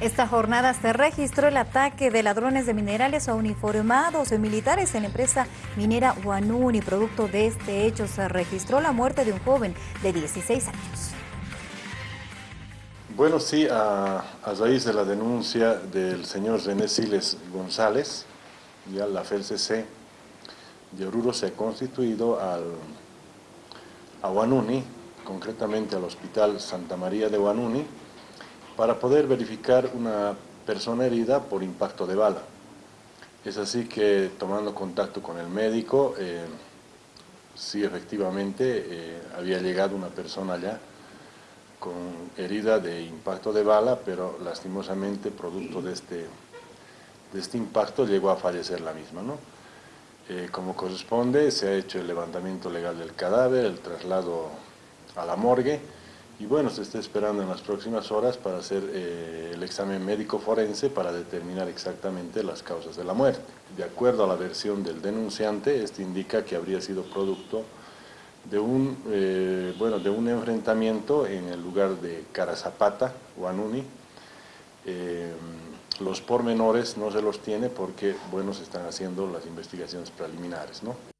Esta jornada se registró el ataque de ladrones de minerales a uniformados militares en la empresa minera Guanuni. Producto de este hecho se registró la muerte de un joven de 16 años. Bueno, sí, a, raíz de la denuncia del señor René Siles González, ya la FELCC de Oruro se ha constituido al, a Guanuni, concretamente al Hospital Santa María de Guanuni, para poder verificar una persona herida por impacto de bala. Es así que tomando contacto con el médico, eh, sí efectivamente eh, había llegado una persona allá con herida de impacto de bala, pero lastimosamente producto de este, de este impacto llegó a fallecer la misma. ¿no? Eh, como corresponde, se ha hecho el levantamiento legal del cadáver, el traslado a la morgue, y bueno, se está esperando en las próximas horas para hacer eh, el examen médico forense para determinar exactamente las causas de la muerte. De acuerdo a la versión del denunciante, este indica que habría sido producto de un, eh, bueno, de un enfrentamiento en el lugar de Carazapata, Guanuni. Eh, los pormenores no se los tiene porque, bueno, se están haciendo las investigaciones preliminares, ¿no?